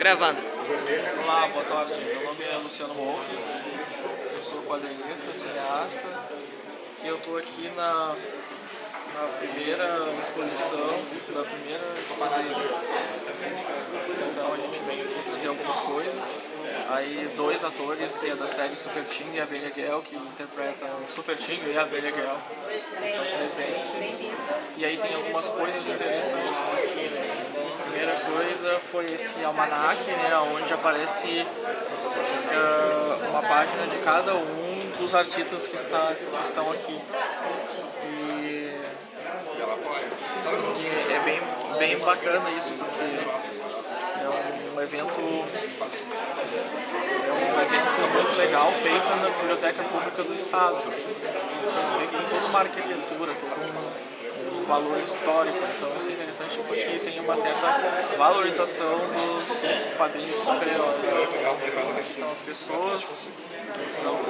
Gravando. Olá, boa tarde. Meu nome é Luciano Molkes, eu sou quadrinista, cineasta e eu estou aqui na, na primeira exposição da primeira exposição. Então a gente veio aqui trazer algumas coisas. Aí dois atores que é da série Super Ting e Abelha Gale, que interpretam Super Ting e Abelha Gale, estão presentes. E aí tem algumas coisas interessantes aqui. Né? Primeira coisa foi esse almanac, né, onde aparece uh, uma página de cada um dos artistas que, está, que estão aqui. E, e é bem, bem bacana isso, porque é um evento é um evento muito legal feito na Biblioteca Pública do Estado. Você vê que tem toda uma arquitetura, todo um valor histórico, então isso é interessante porque tem uma certa valorização dos quadrinhos de super-heróis. Então as pessoas não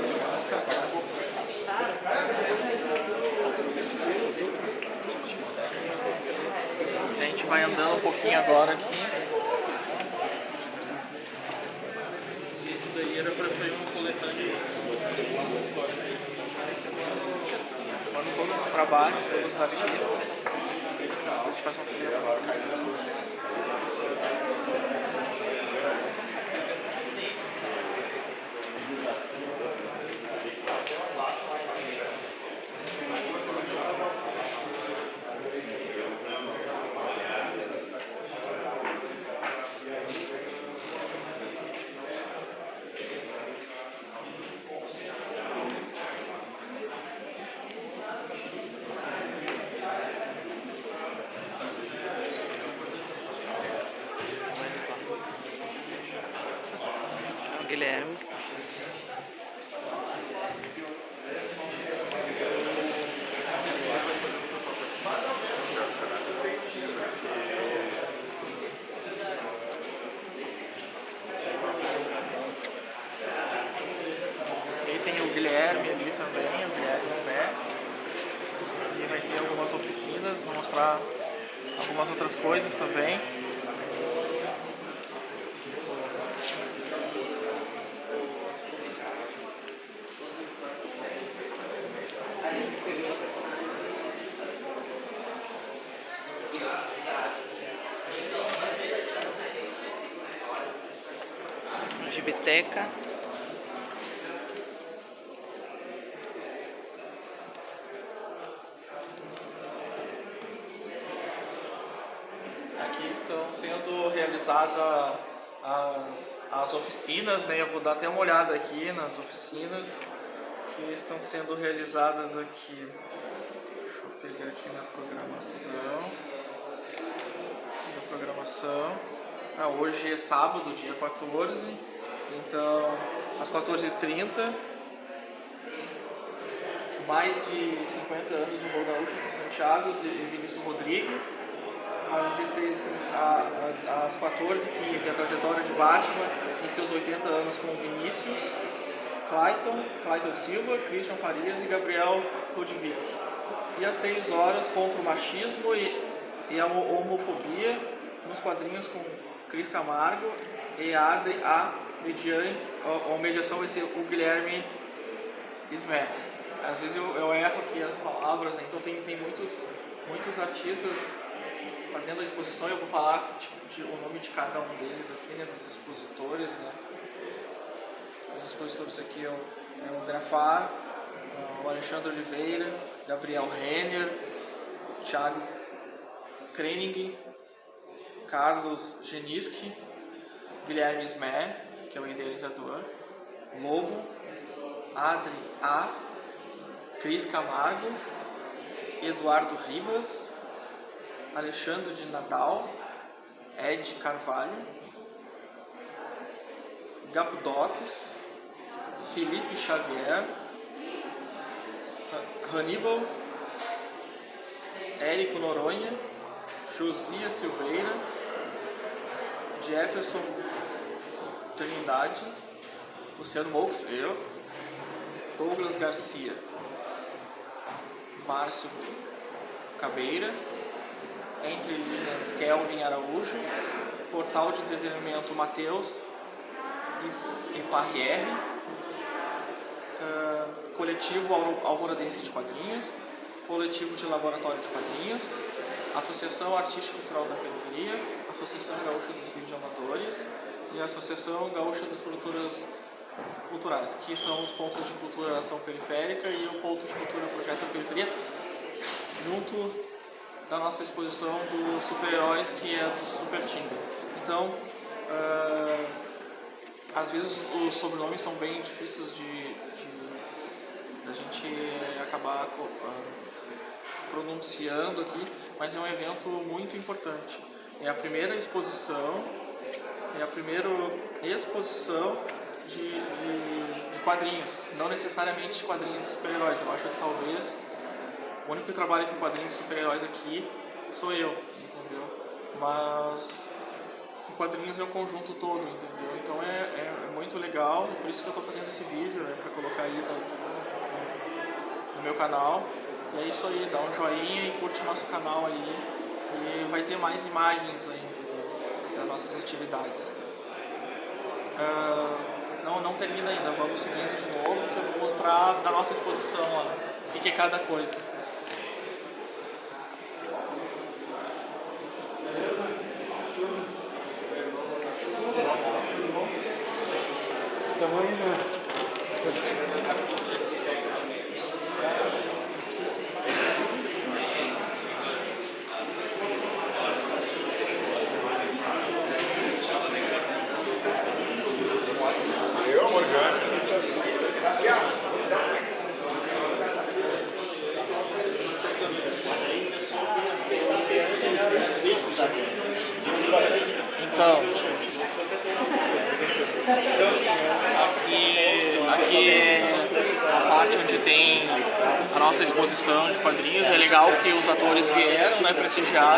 A gente vai andando um pouquinho agora aqui. Isso daí era para sair uma coletânea Mando todos os trabalhos, todos os artistas. Depois te faço uma primeira Guilherme. E tem o Guilherme ali também, o Guilherme Smer. E vai ter algumas oficinas, vou mostrar algumas outras coisas também. Gibiteca. Aqui estão sendo realizadas as, as oficinas, né? Eu vou dar até uma olhada aqui nas oficinas que estão sendo realizadas aqui. Deixa eu pegar aqui na programação. Na programação. Ah, hoje é sábado, dia 14. Então, às 14h30, mais de 50 anos de Morro Gaúcho com Santiago e Vinícius Rodrigues. Às, 16, às 14h15, a trajetória de Batman em seus 80 anos com Vinícius, Clayton, Clayton Silva, Christian Farias e Gabriel Rodvik. E às 6 horas, contra o machismo e, e a homofobia nos quadrinhos com Cris Camargo e Adri A. Mediane, ou mediação vai ser o Guilherme Smer. Às vezes eu, eu erro aqui as palavras, né? então tem, tem muitos, muitos artistas fazendo a exposição, eu vou falar de, de, o nome de cada um deles aqui, né, dos expositores, né. Os expositores aqui é o, é o Grafar, o Alexandre Oliveira, Gabriel Renner, Thiago Krening, Carlos Geniski, Guilherme Smer, que é o idealizador, Lobo, Adri A, Cris Camargo, Eduardo Ribas, Alexandre de Nadal, Ed Carvalho, Gabudox, Felipe Xavier, Hannibal, Érico Noronha, Josias Silveira, Jefferson Trindade, Luciano Moux, eu, Douglas Garcia, Márcio Cabeira, entre linhas Kelvin Araújo, Portal de Entretenimento Mateus e, Parriere, uh, Coletivo Alvoradense de Quadrinhos, Coletivo de Laboratório de Quadrinhos, Associação Artística Cultural da Periferia, Associação Gaúcha dos Videoamadores e Associação Gaúcha das Produtoras Culturais, que são os pontos de cultura ação periférica e o ponto de cultura projeto periferia, junto da nossa exposição dos super-heróis, que é do Super Tinga. Então, uh, às vezes os sobrenomes são bem difíceis de, a gente acabar uh, pronunciando aqui, mas é um evento muito importante. É a primeira exposição, é a primeira exposição de, de, de quadrinhos, não necessariamente quadrinhos super-heróis. Eu acho que talvez o único que trabalha com quadrinhos super-heróis aqui sou eu, entendeu? Mas quadrinhos é o conjunto todo, entendeu? Então é, é, é muito legal, por isso que eu estou fazendo esse vídeo, né, para colocar aí no, no meu canal. E é isso aí, dá um joinha e curte o nosso canal aí. E vai ter mais imagens ainda das nossas atividades. Uh, não, não termina ainda, vamos seguindo de novo, que eu vou mostrar da nossa exposição lá, o que, que é cada coisa. Carolina.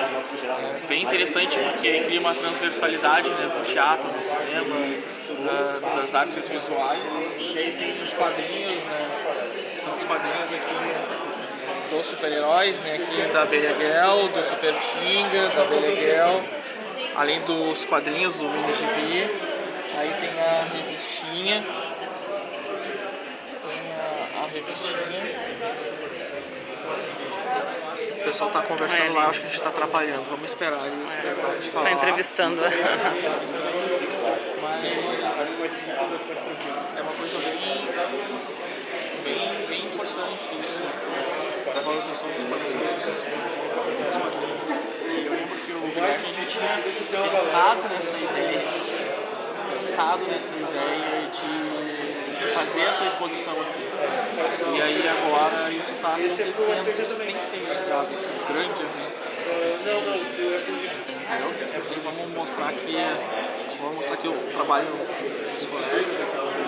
É bem interessante porque cria uma transversalidade né, do teatro, do cinema, das artes visuais. E aí tem os quadrinhos, né, são os quadrinhos aqui dos super-heróis, né, aqui da Beleguel, do Super Tinga, da Beleguel além dos quadrinhos do mini aí tem a revistinha, tem a, a revistinha. O pessoal tá conversando lá, acho que a gente tá atrapalhando, vamos esperar eles terminarem de falar. Entrevistando. Mas é uma coisa bem, bem, bem importante isso, da valorização dos quadrinhos. Guilherme já tinha pensado pensado nessa ideia de fazer essa exposição aqui. E aí agora isso está acontecendo, isso que tem que ser registrado esse grande evento Entendeu? E vamos mostrar aqui, vamos mostrar aqui o trabalho dos colegas.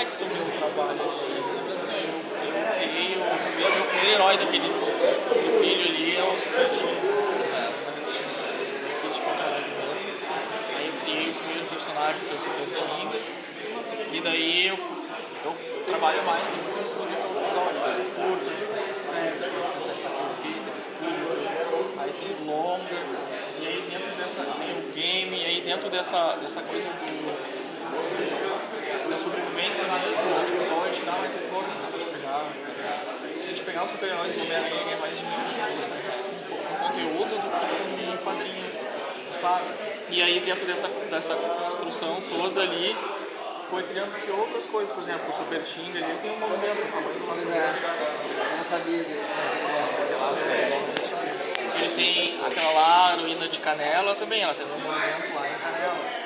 é complexo o trabalho. Eu, peguei o primeiro, herói daqueles filho ali é o Super Aí eu criei o primeiro personagem que é o. E daí eu, eu trabalho mais assim, com episódios curtos, séries, aí tem longa, e aí dentro dessa tem o game, e aí dentro dessa, dessa coisa do da sobrevivência mesmo, o pessoal a gente dá mais retorno se a gente pegar. Se a gente pegar os super-heróis do Homem-Aranha é mais de um conteúdo do que em quadrinhos. Mas, claro, e aí dentro dessa, dessa construção toda ali foi criando-se outras coisas, por exemplo, o Super Xing ali tem um movimento, o tamanho do nosso Eu não sabia disso. Ele tem aquela lá, a heroína de Canela também, ela tem um movimento lá em Canela.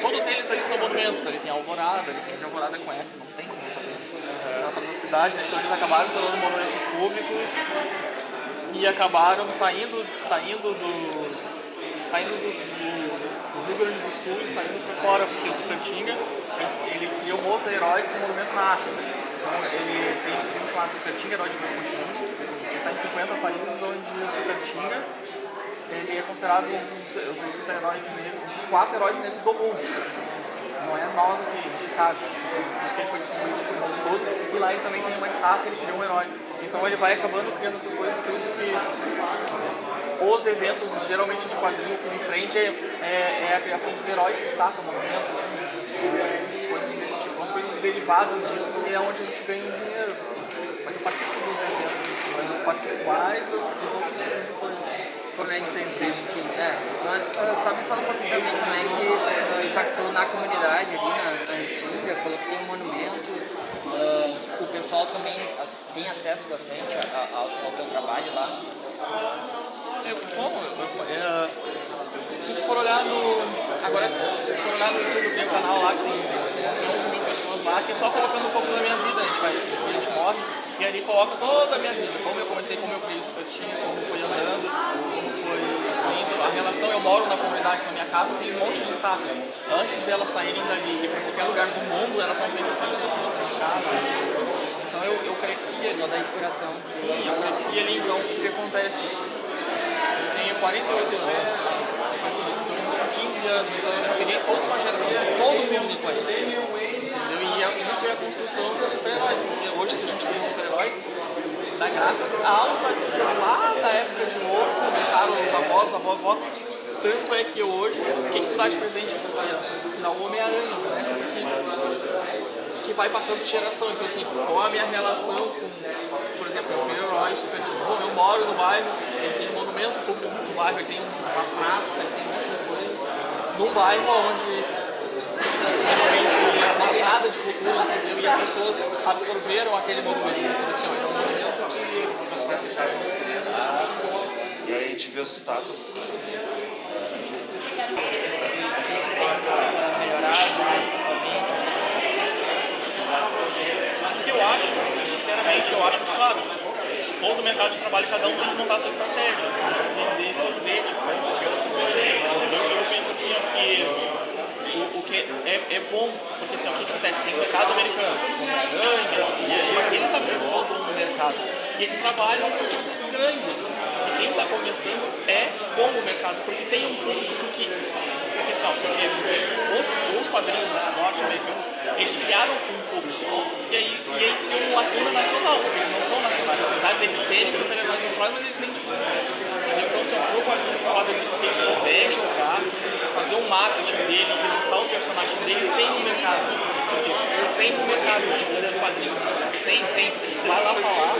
Todos eles ali são monumentos, ali tem Alvorada, ali de Alvorada conhece, não tem como saber. Exatamente da cidade, né? Então eles acabaram se tornando monumentos públicos e acabaram saindo, saindo do saindo do, do, Rio Grande do Sul e saindo para fora, porque o Supertinga ele, ele criou um outro herói com um monumento na África. Então ele tem um filme chamado Supertinga, Herói de Dois Continentes, ele está em 50 países onde o Supertinga ele é considerado um dos, dos super-heróis negros, um dos quatro heróis negros do mundo. Não é nós aqui em Chicago, por isso que ele foi distribuído para o mundo todo. E lá ele também tem uma estátua, ele criou um herói. Então ele vai acabando criando essas coisas, por isso que os eventos, geralmente de quadrinho, que me prende é, é, é a criação dos heróis, estátua, monumentos, é, coisas desse tipo, as coisas derivadas disso, porque é onde a gente ganha dinheiro. Mas eu participo dos eventos si, mas eu participo mais dos outros eventos. Como é que tem sim, É, mas uh, só me fala um pouquinho também como é que uh, impactou na comunidade ali na, na Restinga, falou que tem um monumento, uh, o pessoal também tem acesso bastante a, a, ao teu trabalho lá. É, como? É, se tu for olhar no. Agora, se tu for olhar no YouTube, tem um canal lá que tem 11 mil pessoas lá, que é só colocando um pouco da minha vida, a gente vai, a gente morre, e ali coloca toda a minha vida, como eu comecei, como eu criei o Supertinho, como foi andando, como foi indo, a relação, eu moro na comunidade, na minha casa tem um monte de estátuas. Antes delas saírem dali e para qualquer lugar do mundo, elas são feitas ali na frente da minha casa. Então eu, eu cresci ali. Toda a inspiração. Sim, eu cresci ali, então o que acontece? Eu tenho 48 anos, estou com 15 anos, então eu já peguei toda uma geração, todo mundo conhece. Entendeu? E isso é a construção dos super-heróis, porque hoje se a gente tem super-heróis, dá graças aos artistas lá da época de ouro, começaram os avós, avó, avó, tanto é que hoje, o que, que tu dá de presente para as? Dá o Homem-Aranha, né? Que vai passando de geração. Então, assim, qual a minha relação com, por exemplo, o meu herói super eu moro no bairro, monumento público no bairro, tem uma praça, tem um monte de coisa. No bairro onde não tem nada de cultura, entendeu? E as pessoas absorveram aquele monumento. Então, assim, ó, é um monumento que as pessoas E aí a gente vê os status. Eu acho, sinceramente, eu acho claro, todo mercado de trabalho, cada um tem que montar sua estratégia, vender seu bilhete, eu, eu penso assim, ó, que o, o que é, é bom, porque assim, ó, o que acontece? Tem o mercado americano, Homem-Aranha, mas eles abrem todo um mercado. E eles trabalham com coisas grandes. E quem está começando é bom o mercado, porque tem um público que. Porque, os, os quadrinhos norte-americanos, eles criaram um público. E aí, e aí tem uma lacuna nacional, porque eles não são nacionais. Apesar deles terem seus elementos nacionais, mas eles nem divulgam. Então, se eu for um quadrinho se ele souber jogar, fazer o marketing dele lançar o personagem dele, tem um mercado. Tem um mercado de, de quadrinhos. Tem, tem. Vai lá falar,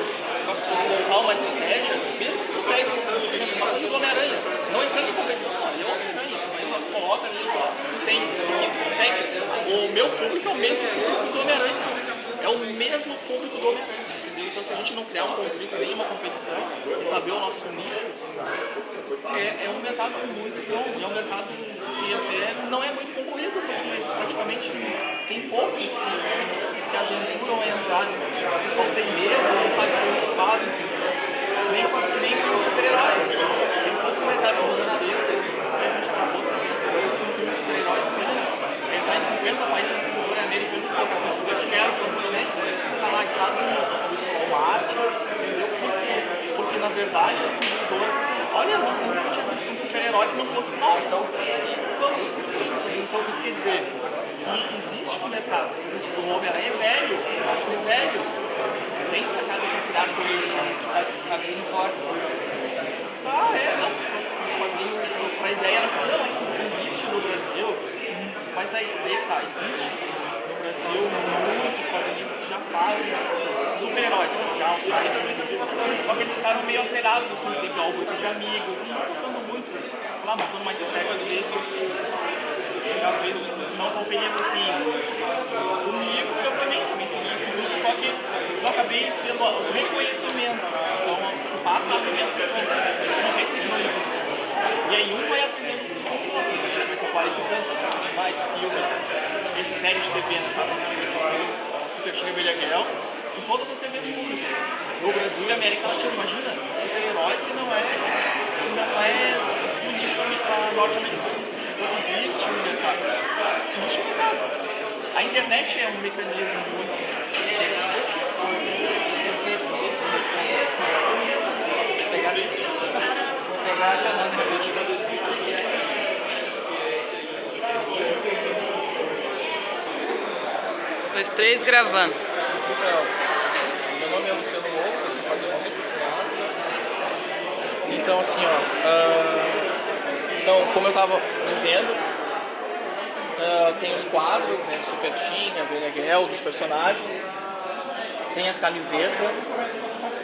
montar uma estratégia, mesmo que tu pegue, por do Homem-Aranha. Não entrando em competição, não, é Homem-Aranha. Coloca ali, tem, tu consegue. O meu público é o mesmo público do Homem-Aranha. É o mesmo público do Homem-Aranha. Então se a gente não criar um conflito, nem uma competição, e saber o nosso nicho, é, é um mercado muito bom. É um mercado que até não é muito concorrido, porque praticamente tem poucos que, que se aventuram a entrar. O pessoal tem medo, não sabe o que fazem. Nem, nem com os super-heróis. Tem todo um mercado gigantesco. A gente acabou se descobrindo com filmes de super-heróis. Ele está em 50 países distribuidores americanos que assim, super tiveram recentemente. Está lá Estados Unidos, Walmart, entendeu? Porque, porque na verdade os distribuidores dizem, olha, eu nunca tinha super-herói que não fosse distribuir. Então, isso quer dizer que existe um mercado. O Homem-Aranha é velho, o é velho. Tem mercado para criar todo a grande porta. Tá, é, não. O quadrinho, a ideia nacional é que isso existe no Brasil, mas a ideia tá, existe no Brasil muitos quadrinistas que já fazem super-heróis, Só que eles ficaram meio alterados, assim, sempre ao grupo de amigos, e mostrando muito, sei lá, mostrando mais técnicas que às vezes não tão felizes assim comigo, eu também, também segui esse grupo, só que eu acabei tendo o reconhecimento. Então, passa a ver isso não pensa que não. E aí um vai aprendendo com o outro, a gente vai se qualificando, mais filme, esse série de TV, né, sabe? Super Chega Belha Guerrão. Em todas as TVs públicas. No Brasil e América Latina, imagina, um super-herói que não é, que não é do nicho norte-americano. Existe um mercado. Existe um mercado. A internet é um mecanismo muito. Vou pegar, vou pegar a camada. Dois, três, gravando. Então, meu nome é Luciano Loucos, eu sou quadrinista, cineasta. Então, assim, ó. então, como eu tava dizendo, ah, tem os quadros, né? Super Team, a Beneguel, dos personagens. Tem as camisetas,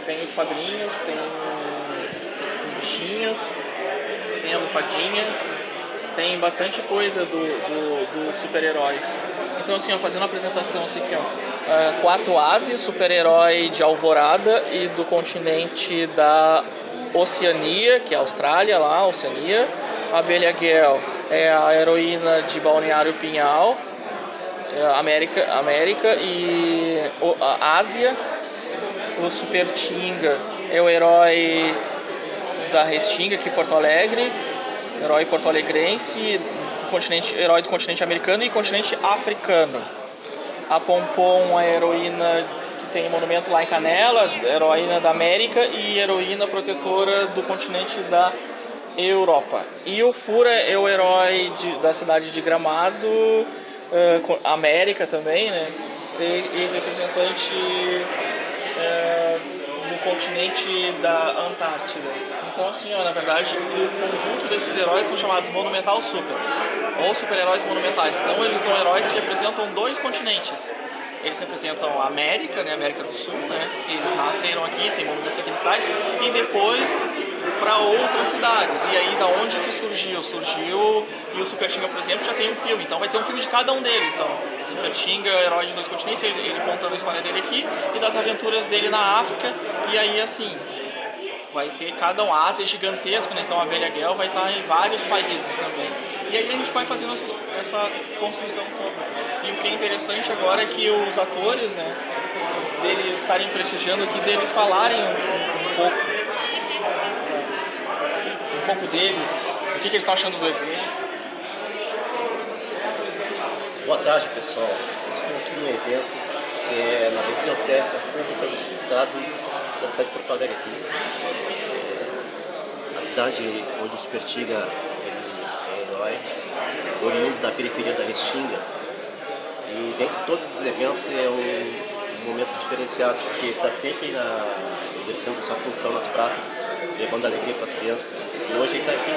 tem os quadrinhos, tem os bichinhos, tem a almofadinha, tem bastante coisa do, do, dos super-heróis. Então assim, ó, fazendo a apresentação assim aqui, ó. ah, quatro Ases, super-herói de Alvorada e do continente da Oceania, que é a Austrália lá, Oceania. A Abelha Gale é a heroína de Balneário Pinhal, é, América, América e o- Ásia. O Super Tinga é o herói da Restinga aqui em Porto Alegre, herói porto-alegrense, herói do continente americano e continente africano. A Pompom é a heroína que tem monumento lá em Canela, heroína da América e heroína protetora do continente da Europa. E o Fura é o herói de- da cidade de Gramado, co- América também, né? E, e representante eh, do continente da Antártida. Então, assim, ó, na verdade, o conjunto desses heróis são chamados Monumental Super, ou super-heróis monumentais. Então, eles são heróis que representam dois continentes. Eles representam a América, né, América do Sul, né, que eles nasceram aqui, tem monumentos aqui na cidade, e depois para outras cidades. E aí, da onde que surgiu? Surgiu, e o Super Tinga, por exemplo, já tem um filme, então vai ter um filme de cada um deles. Então, Super Tinga, herói de dois continentes, ele, ele contando a história dele aqui e das aventuras dele na África, e aí, assim, vai ter cada um, a Ásia é gigantesca, né? então a Velha Guel vai estar em vários países também. E aí a gente vai fazendo essas- essa construção toda. E o que é interessante agora é que os atores, né, deles estarem prestigiando aqui, deles falarem um, pouco, um pouco deles, o que, que eles estão achando do evento. Boa tarde, pessoal. Estou aqui no evento que é na Biblioteca Pública do Estado da cidade de Porto Alegre aqui. É a cidade onde o Super Tiga ele é herói, oriundo da periferia da Restinga. E dentro de todos esses eventos é um, um momento diferenciado, porque ele está sempre na, exercendo sua função nas praças, levando alegria para as crianças. E hoje ele está aqui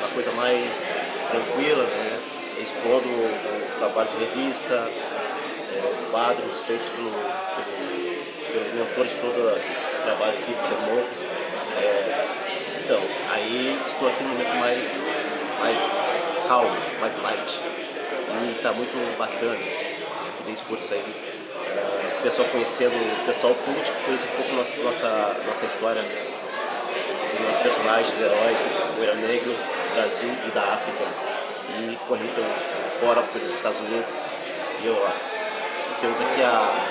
uma coisa mais tranquila, né? expondo o, o trabalho de revista, é, quadros feitos pelo, pelo, pelos mentores de todo esse trabalho aqui, de sermões. É, então, aí estou aqui num momento mais, mais calmo, mais light. E está muito bacana né, poder expor isso aí. É, o pessoal conhecendo, o pessoal culto, conhecer um pouco nossa, nossa, nossa história dos nossos personagens, heróis, o Era Negro, Brasil e da África, e correndo pelo, fora, pelos Estados Unidos. E eu, ó, temos aqui a,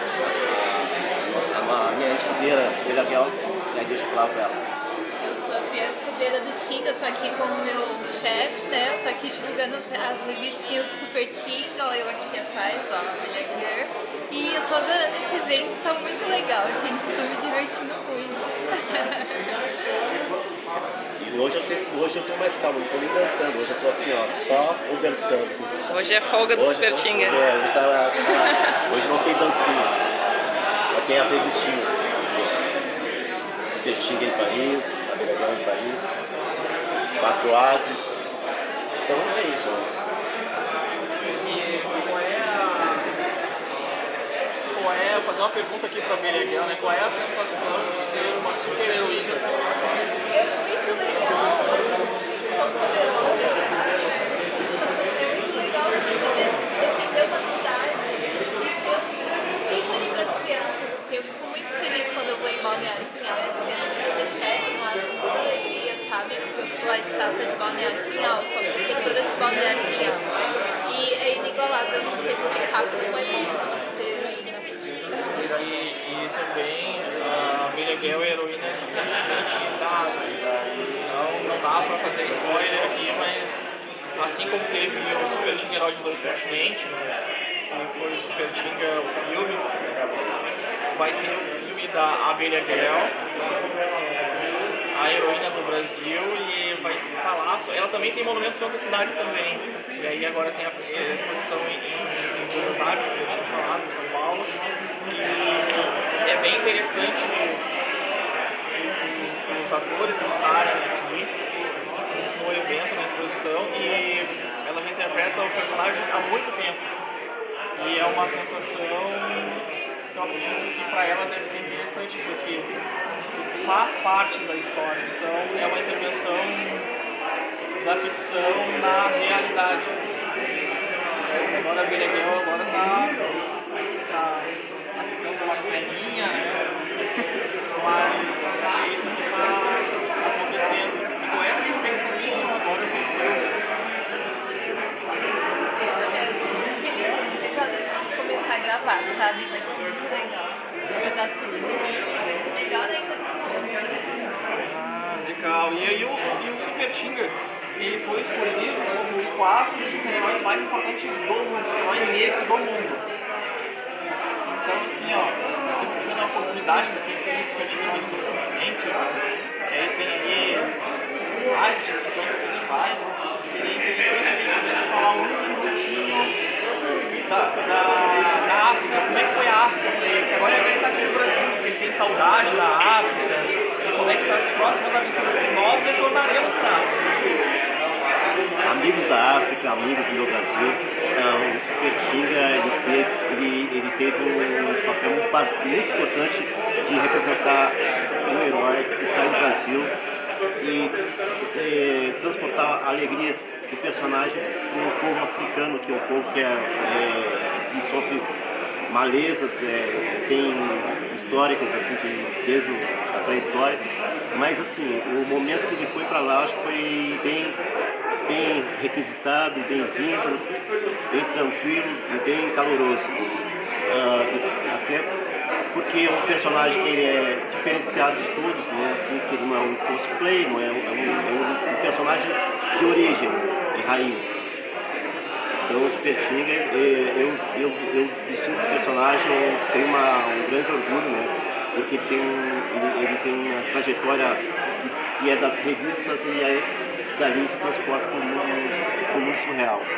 a, a, a minha escudeira, Bela Guel, e aí eu falar pra ela. Eu sou a fiel escudeira do Tinga, eu tô aqui com o meu chefe, né? Eu tô aqui divulgando as, as revistinhas do Super Tinga, ó, eu aqui atrás, ó, a Bilha Gear. E eu tô adorando esse evento, tá muito legal, gente. Tô me divertindo muito. E hoje eu, te, hoje eu tô mais calmo, não tô nem dançando, hoje eu tô assim, ó, só conversando. Hoje é folga do Hoje, Super Tinga. Hoje, é, hoje, tá- tá- hoje não tem dancinha, mas tem as revistinhas. Super Tinga em Paris, a Belegão em Paris, Quatro Ases. Então é isso, né? Qual é, vou fazer uma pergunta aqui para a Beleguel, né? Qual é a sensação de ser uma super heroína? É muito legal, a gente se tão poderosa, sabe? É muito legal poder defender uma cidade e ser um ícone para as crianças. Assim, eu fico muito feliz quando eu vou em Balneário Pinhal e as crianças me recebem lá com toda alegria, sabe? Porque eu sou a estátua de Balneário Pinhal, sou a protetora de Balneário Pinhal. E é inigualável, eu não sei explicar como é bom ser uma super heroína. E e também a Abelha Gale é heroína continente da Ásia. Então não dá pra fazer spoiler aqui, mas assim como teve o Super Tinga Herói de Dois Continentes, né, foi o Super Tinga, o filme, vai ter o filme da Abelha Gale, a heroína do Brasil, e vai falar, ela também tem monumentos em outras cidades também. E aí agora tem a a exposição em, em, Buenos Aires, como eu tinha falado, em São Paulo. E é bem interessante os, os atores estarem aqui tipo, no evento, na exposição, e ela já interpreta o personagem há muito tempo. E é uma sensação que eu acredito que para ela deve ser interessante, porque faz parte da história. Então é uma intervenção da ficção na realidade. Agora a Gale agora tá, tá, tá ficando mais velhinha, né? Mas é isso que tá acontecendo. E qual é a tua expectativa agora pro filme? feliz pra legal. Tudo melhor ainda. Ah, legal. E aí o, e o Super Tinga, ele foi escolhido como os quatro super-heróis mais importantes do mundo, super-herói negro do mundo. Então assim, ó, nós temos tendo a oportunidade de ter um Super Tinga nos dois continentes, e aí tem aí mais de 50 festivais, saudade da África, e como é que estão as próximas aventuras que nós retornaremos para a África. amigos da África, amigos do meu Brasil. Ah, o Super Tinga ele teve, ele, ele teve um papel muito importante de representar um herói que sai do Brasil e, eh, transportar a alegria do personagem para um povo africano, que é um povo que, é, é, que sofre malezas, é, tem históricas assim, de, desde a pré-história. Mas assim, o momento que ele foi para lá, acho que foi bem bem requisitado, bem-vindo, bem tranquilo e bem caloroso. Esse- até porque é um personagem que é diferenciado de todos, né? Assim, que ele não é um cosplay, não é um, é um- é um- um personagem de origem, de raiz. Então o Super Tinga, eh, eu, eu, eu vestindo esse personagem, tenho uma, um grande orgulho, né? Porque ele tem, ele, ele tem uma trajetória que- é das revistas e aí dali se transporta para o mundo surreal.